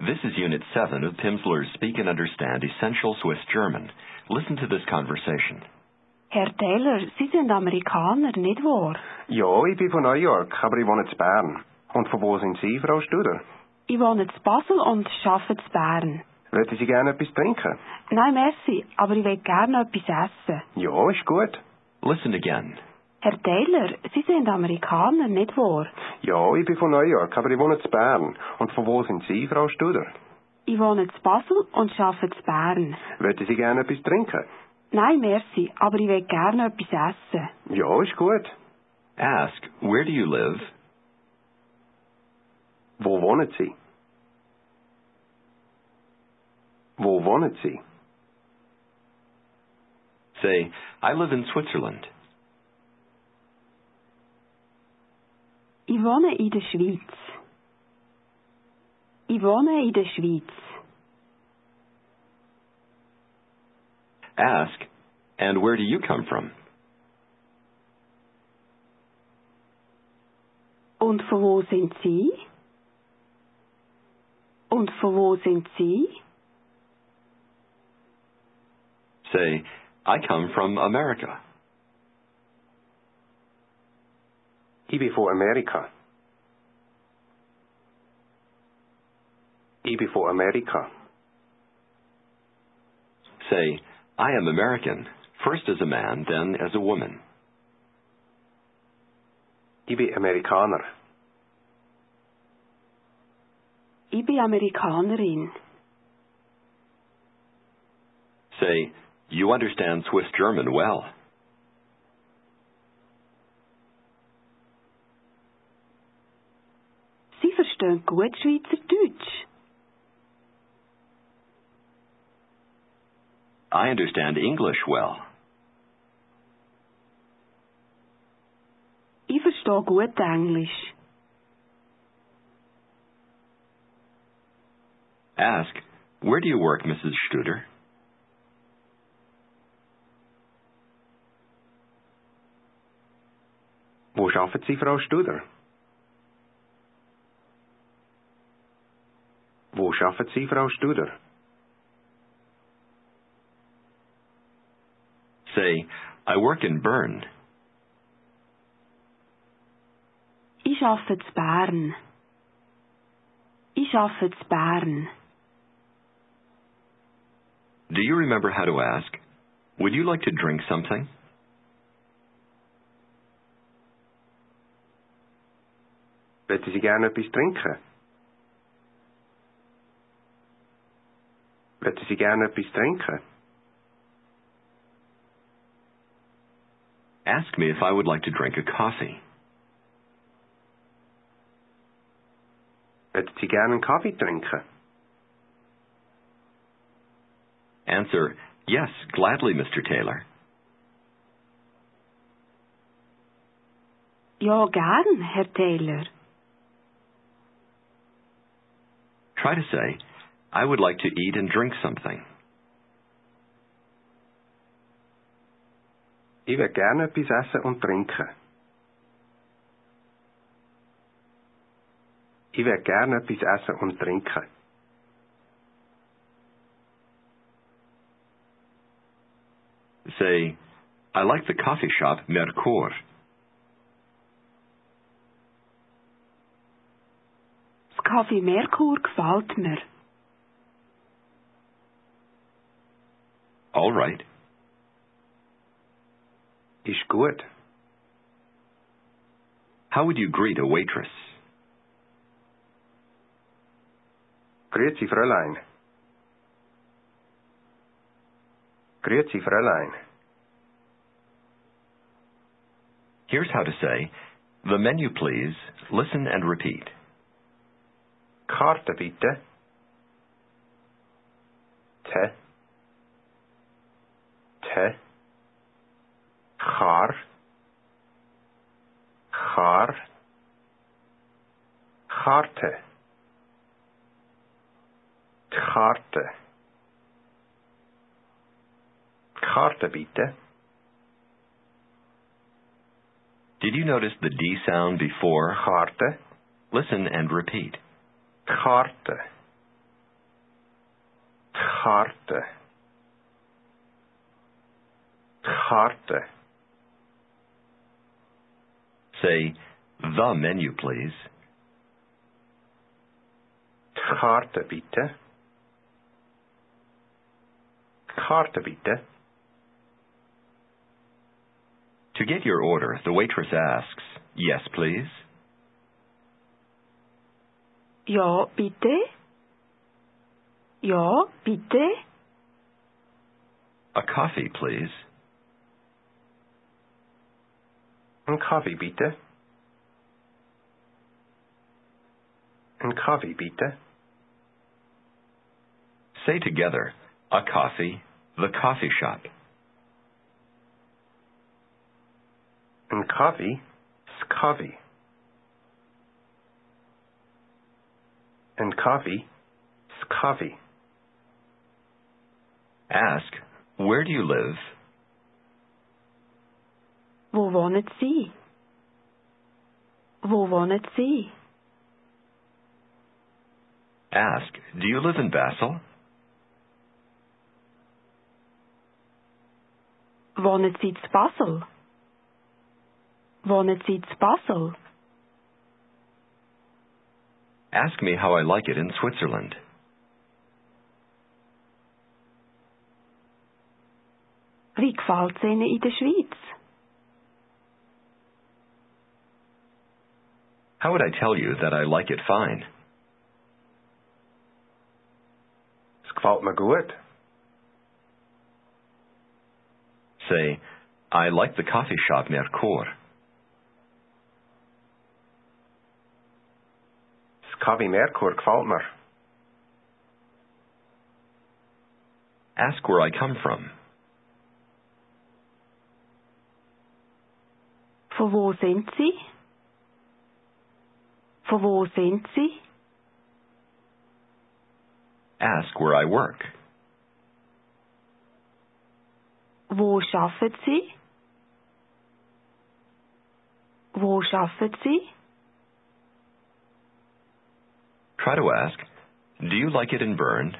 This is Unit 7 of Pimsleur's Speak and Understand Essential Swiss German. Listen to this conversation. Herr Taylor, Sie sind Amerikaner, nicht wahr? Ja, ich bin von New York, aber ich wohne in Bern. Und von wo sind Sie, Frau Studer? Ich wohne in Basel und arbeite in Bern. Möchten Sie gerne etwas trinken? Nein, merci, aber ich will gerne etwas essen. Ja, ist gut. Listen again. Herr Taylor, Sie sind Amerikaner, nicht wahr? Ja, ich bin von New York, aber ich wohne in Bern. Und von wo sind Sie, Frau Studer? Ich wohne in Basel und arbeite in Bern. Möchten Sie gerne etwas trinken? Nein, merci, aber ich will gerne etwas essen. Ja, ist gut. Ask, where do you live? Wo wohnen Sie? Wo wohnen Sie? Say, I live in Switzerland. Ich wohne in der Schweiz. Ich wohne in der Schweiz. Ask, and where do you come from? Und von wo sind Sie? Und von wo sind Sie? Say, I come from America. Ich bin America. Amerika. Ich bin von Amerika. Say, I am American, first as a man, then as a woman. Ich bin Amerikaner. Ich bin Amerikanerin. Say, you understand Swiss German well. Sie verstehen gut Schweizerdeutsch. I understand English well. Ich verstehe gut Englisch. Ask, where do you work, Mrs. Studer? Wo arbeiten Sie, Frau Studer? Wo arbeiten Sie, Frau Studer? Say, I work in Bern. Ich arbeite in Bern. Ich arbeite in Bern. Do you remember how to ask? Would you like to drink something? Möchten Sie gerne etwas trinken? Möchten Sie gerne etwas trinken? Ask me if I would like to drink a coffee. Möchten Sie gerne einen Kaffee trinken? Answer, yes, gladly, Mr. Taylor. Ja, gern, Herr Taylor. Try to say, I would like to eat and drink something. Ich will gerne etwas essen und trinken. Ich will gerne etwas essen und trinken. Say, I like the coffee shop Mercure. Das Kaffee Merkur gefällt mir. All right. Ist gut. How would you greet a waitress? Grüezi, Fräulein. Grüezi, Fräulein. Here's how to say, the menu please, listen and repeat. Karte bitte. Te. Te. Char. Char. Karte. Karte. Karte bitte. Did you notice the D sound before? Karte. Listen and repeat. Karte. Karte. Karte. Say, the menu, please. Karte bitte. Karte bitte. To get your order, the waitress asks, Yes, please? Ja, bitte? Ja, bitte? A coffee, please. Een koffie bitte. Een koffie bitte. Say together, a coffee, the coffee shop. Is koffie. Een koffie is koffie. Ask, where do you live? Wo wohnet Sie? Wo wohnet Sie? Ask, do you live in Basel? Wohnet Sie zu Basel? Wohnet Sie zu Basel? Ask me how I like it in Switzerland. Wie gefällt's Ihnen in der Schweiz? How would I tell you that I like it fine? Es gefällt mir gut. Say, I like the coffee shop Mercure. Das Kaffee Merkur gefällt. Ask where I come from. Von wo sind Sie? Von wo sind Sie? Ask where I work. Wo arbeiten Sie? Wo arbeiten Sie? Try to ask, do you like it in Bern?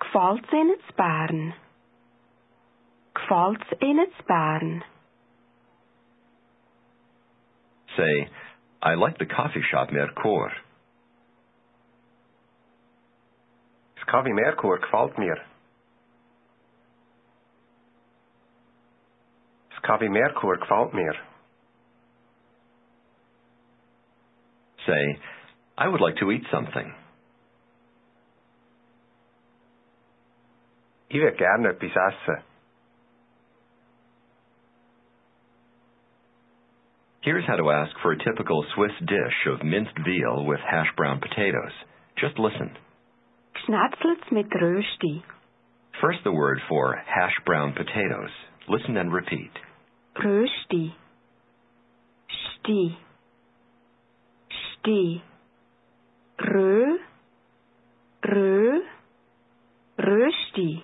Gefällt's Ihnen zu Bern? Gefällt's Ihnen zu Bern? Say, I like the coffee shop Mercure. Das Kaffee Merkur gefällt mir. Das Kaffee Merkur gefällt mir. Say, I would like to eat something. Ich würde gerne etwas essen. Here's how to ask for a typical Swiss dish of minced veal with hash brown potatoes. Just listen. Schnetzlets mit Rösti. First, the word for hash brown potatoes. Listen and repeat. Rösti. Sti. Sti. Rö. Rö. Rösti.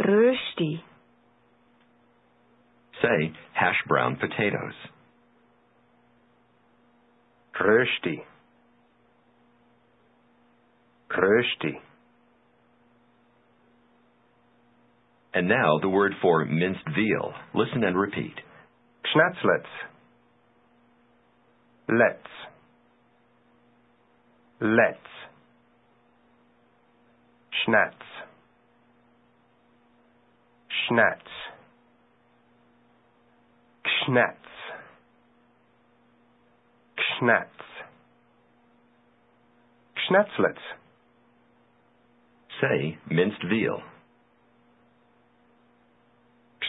Rösti. Say hash brown potatoes. Rösti. Rösti. And now the word for minced veal. Listen and repeat. Schnetzlets. Let's. Let's. Schnatz. Schnatz. Schnatz. Schnatz. Schnetzlets. Say minced veal.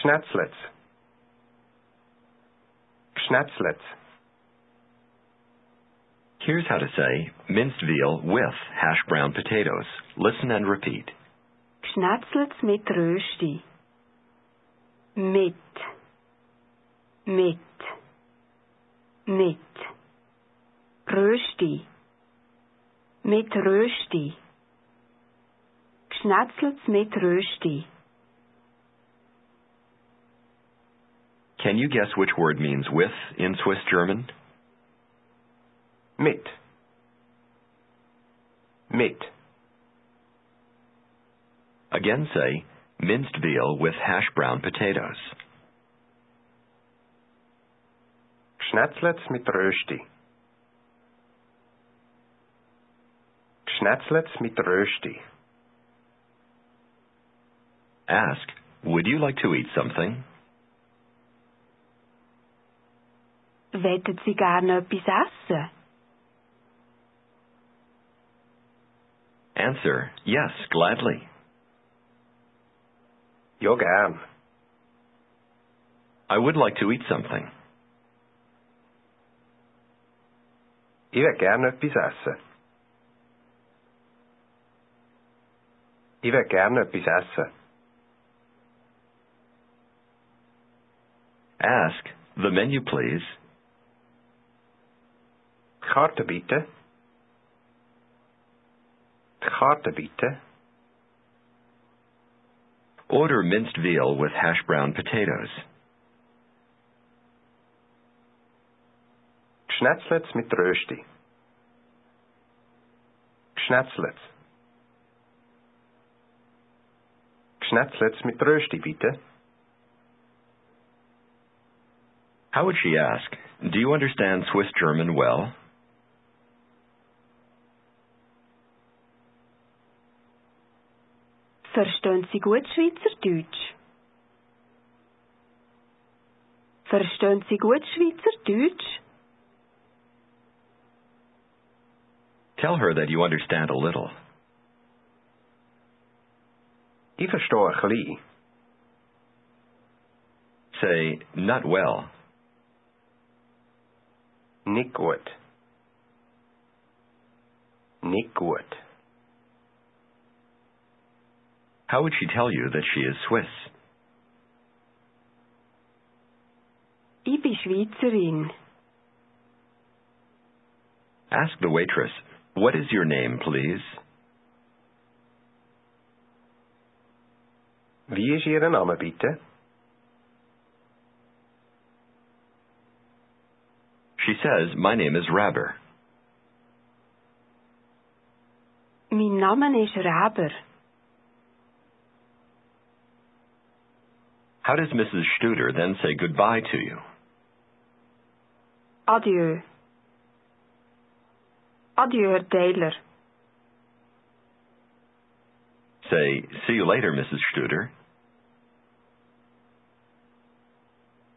Schnetzlets. Schnetzlets. Here's how to say minced veal with hash brown potatoes. Listen and repeat. Schnetzlets mit Rösti. Mit. Mit. Mit. Rösti. Mit Rösti. Schnetzlets mit Rösti. Can you guess which word means with in Swiss German? Mit. Mit. Again say, minced veal with hash brown potatoes. Schnetzlets mit Rösti. Schnetzlets mit Rösti. Ask, would you like to eat something? Wettet Sie gerne etwas essen? Answer, yes, gladly. Ja, gern. I would like to eat something. Ich will gerne etwas essen. Ich will gerne etwas essen. Ask, the menu please. Karte bitte. Karte bitte. Order minced veal with hash brown potatoes. Schnetzlets mit Rösti. Schnetzlets. Schnetzlets mit Rösti, bitte. How would she ask? Do you understand Swiss German well? Verstehen Sie gut Schweizerdeutsch? Verstehen Sie gut Schweizerdeutsch? Tell her that you understand a little. Ich verstehe ein bisschen. Say, not well. Nicht gut. Nicht gut. How would she tell you that she is Swiss? Ich bin Schweizerin. Ask the waitress, what is your name, please? Wie ist Ihr Name, bitte? She says, my name is Raber. Mein Name ist Raber. How does Mrs. Studer then say goodbye to you? Adieu. Adieu, Herr Taylor. Say, see you later, Mrs. Studer.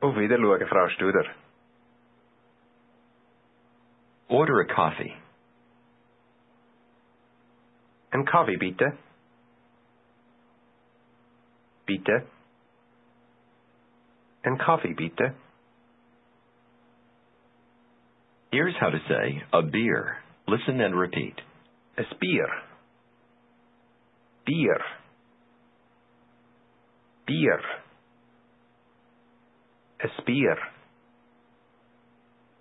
Oh, Auf Wiedersehen, Frau Studer. Order a coffee. Ein Kaffee, bitte. Bitte. Ein Kaffee, bitte. Here's how to say a beer. Listen and repeat. Es Bier. Bier. Bier. Es Bier.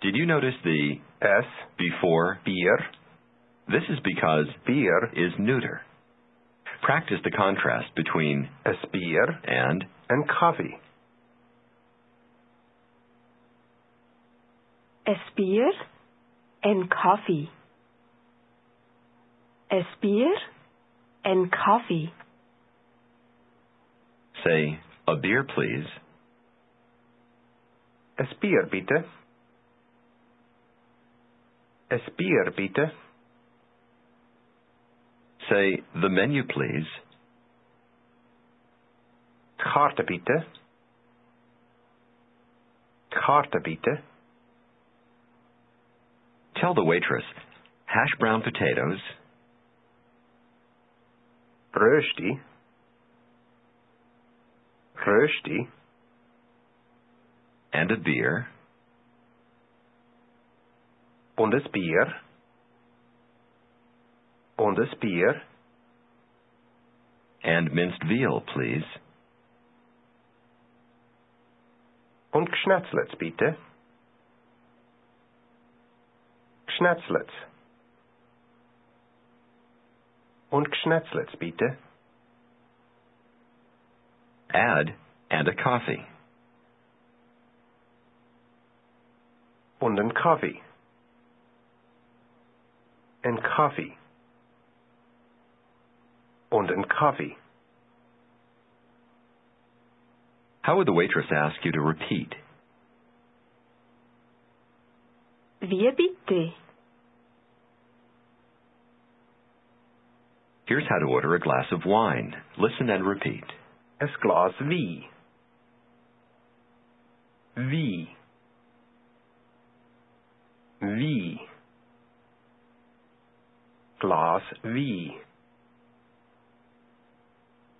Did you notice the Es before? Bier. This is because Bier. is neuter. Practice the contrast between Es Bier. and Ein Kaffee. Es Bier en Kaffee. Es Bier en Kaffee. say a beer, please. Es Bier, bitte. Es Bier, bitte. Say the menu, please. Karte, bitte. Karte, bitte. Tell the waitress hash brown potatoes, Rösti. Rösti. and a beer, Und es Bier. Und es Bier. and minced veal, please. Und Geschnetzlets, bitte. Geschnetzlets. Und Geschnetzlets, bitte. Add and a coffee. Und ein Kaffee. Ein Kaffee. Und een koffie. How would the waitress ask you to repeat? Wie bitte? Here's how to order a glass of wine. Listen and repeat. Es glas wie. Wie. Wie. Glas V.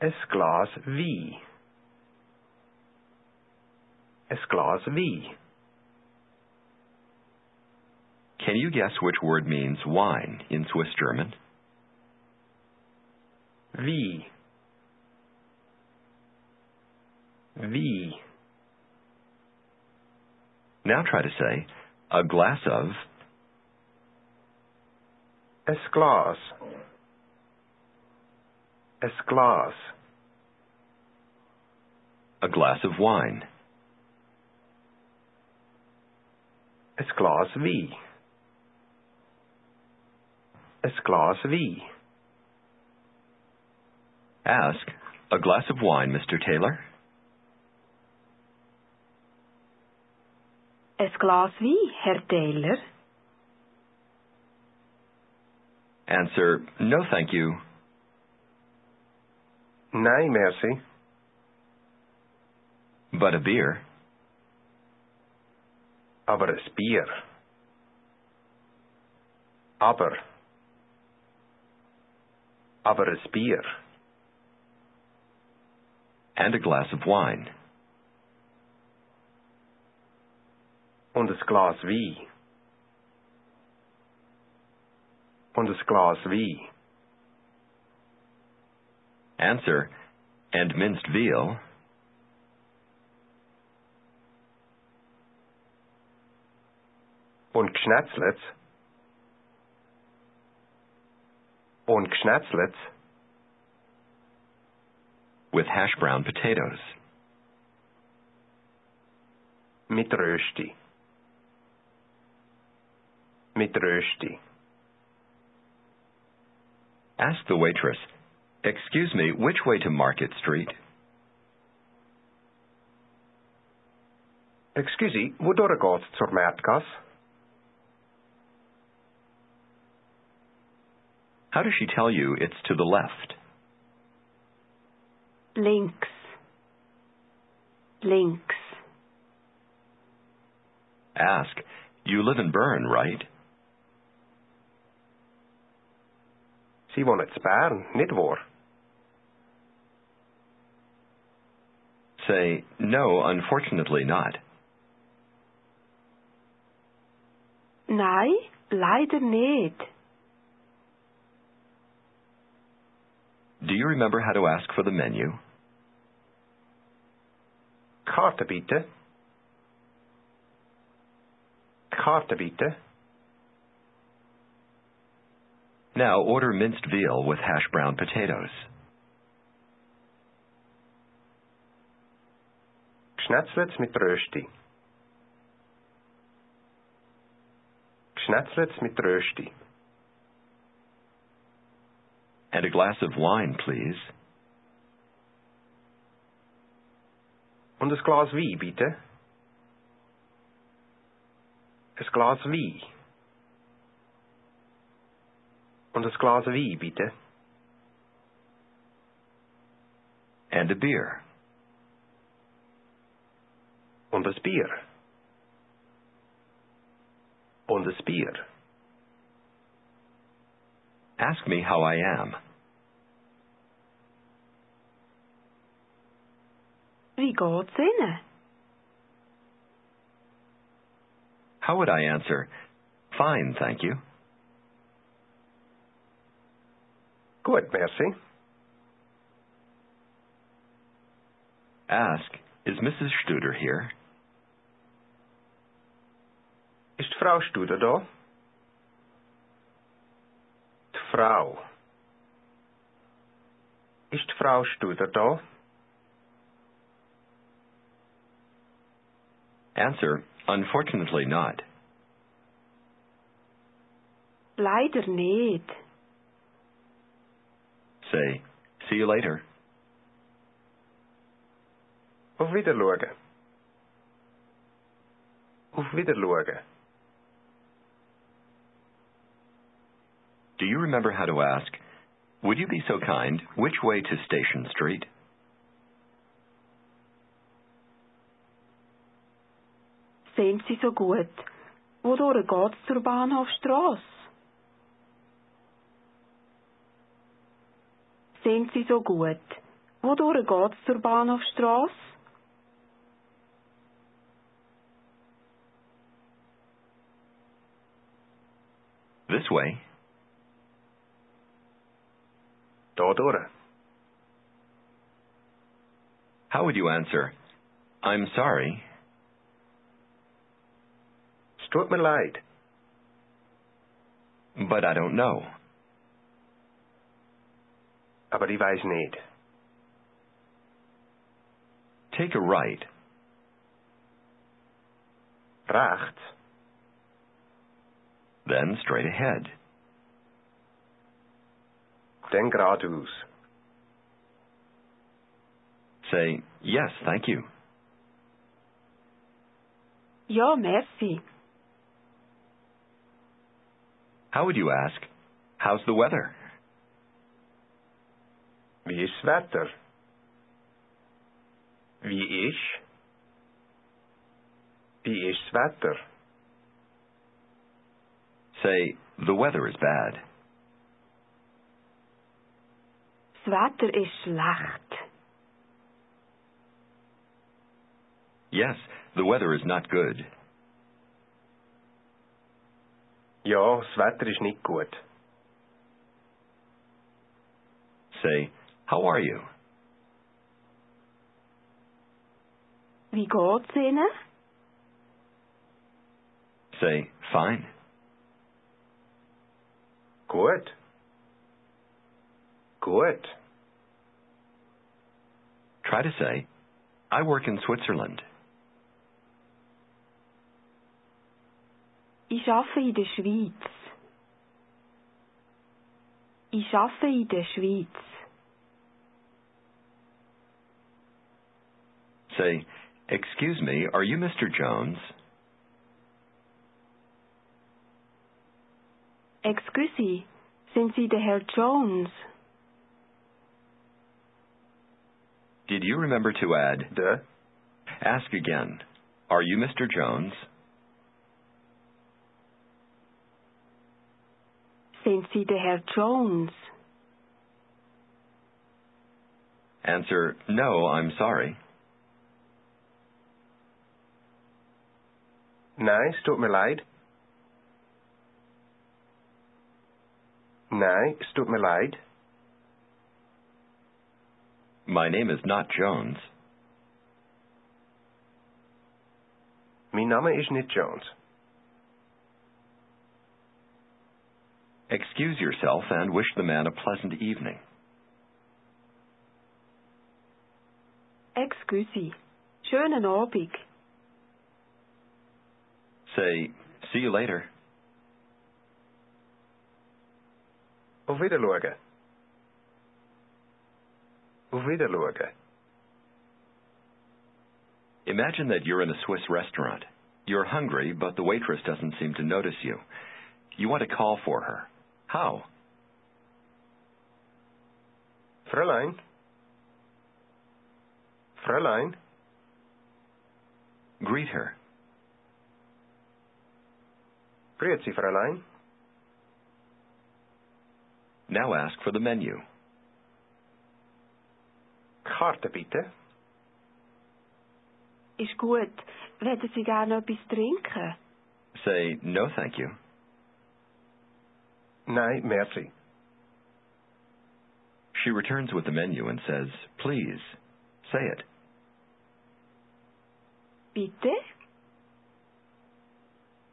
Es glas wie. Es glas wie. Can you guess which word means wine in Swiss German? Wie. V. Now try to say, a glass of, Es glas. Es glas. a glass of wine. Es glas wie. Es glas wie. Ask, a glass of wine, Mr. Taylor? Es Glas wie, Herr Taylor? Answer, no thank you. Nee, merci. But a beer. Aber es Bier. Aber. Aber es Bier. And a glass of wine. Und es Glas wie. Und es Glas wie. Answer, and minced veal. Und Gschnetzlets. Und Gschnetzlets. With hash brown potatoes. Mit Rösti. Mit Rösti. Ask the waitress, Excuse me, which way to Market Street? Excusie, wodurch geht's zur Märtgasse? How does she tell you it's to the left? Links. Links. Ask, You live in Bern, right? Sie wohnen in Bern, nicht wahr? Say, No, unfortunately not. Nein, leider nicht. Do you remember how to ask for the menu? Karte bitte. Karte bitte. Now order minced veal with hash brown potatoes. Schnetzlets mit Rösti. Schnetzlets mit Rösti. And a glass of wine, please. Und ein Glas Wein, bitte. Ein Glas Wein. Und ein Glas Wein, bitte. And a beer. Und ein Bier. Und ein Bier. Ask me how I am. Wie geht's Ihnen? How would I answer? Fine, thank you. Gut, merci. Ask, is Mrs. Studer here? Ist Frau Studer da? Die Frau. Ist Frau Studer da? Answer, unfortunately not. Leider nicht. Say, See you later. Auf Wiederschauen. Auf Wiederschauen. Do you remember how to ask, Would you be so kind, which way to Station Street? Sind Sie so gut? Wodurch geht's zur Bahnhofstrasse? Sind Sie so gut? Wodurch geht's zur Bahnhofstrasse? This way. Da. How would you answer, I'm sorry, Es tut mir leid, but I don't know? aber ich weiß nicht. Take a right, Rechts, then straight ahead. dann geradeaus. Say, Yes, thank you. Ja, merci. How would you ask, How's the weather? Wie ist das Wetter? Wie ist? Wie ist das Wetter? Say, The weather is bad. Das Wetter ist schlecht. Yes, the weather is not good. Ja, das Wetter ist nicht gut. Say, How are you? Wie geht's Ihnen? Say, Fine. Gut. Gut. Try to say, I work in Switzerland. Ich arbeite in der Schweiz. Ich arbeite in der Schweiz. Say, Excuse me, are you Mr. Jones? Excuse, me, sind Sie der Herr Jones? Did you remember to add, the? Ask again, Are you Mr. Jones? Sind Sie der Herr Jones? Answer, No, I'm sorry. nein, es tut mir leid. Nein, es tut mir leid. My name is not Jones. Mein Name ist nicht Jones. Excuse yourself and wish the man a pleasant evening. Excuse, schönen Abend. Say, See you later. Auf Wiederschauen. Auf Wiederschauen. Imagine that you're in a Swiss restaurant. You're hungry, but the waitress doesn't seem to notice you. You want to call for her. How? Fräulein. Fräulein. Greet her. Grüezi, Fräulein. Now ask for the menu. Karte bitte. Ist gut. Wollen Sie gerne etwas trinken? Say, No, thank you. Nein, merci. She returns with the menu and says, Please, say it. Bitte?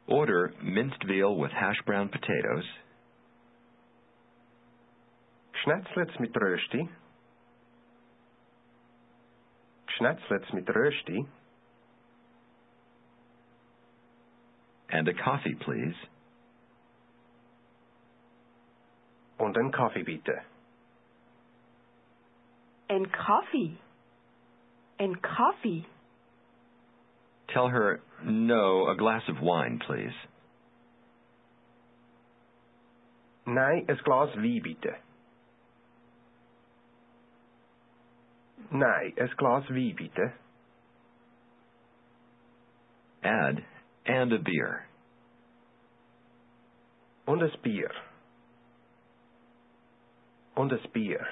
Order minced veal with hash brown potatoes, Schnetzlets mit Rösti. Schnetzlets mit Rösti. and a coffee, please. Und einen Kaffee bitte. En koffie. En koffie. Tell her, no, a glass of wine, please. Nee, een glas wien bitte. Nee, een glas wien bitte. Add, and a beer. Und ein Bier. Und ein Bier.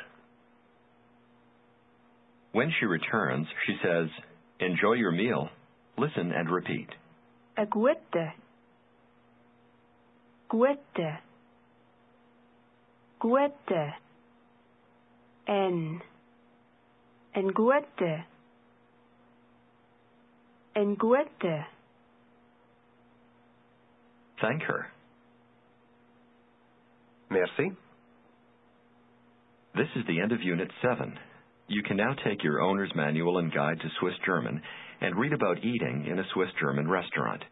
When she returns, she says, enjoy your meal. Listen and repeat. Een gute. Gute. Gute. En. En gute. En gute. Thank her. Merci. This is the end of Unit 7. You can now take your owner's manual and guide to Swiss German and read about eating in a Swiss German restaurant.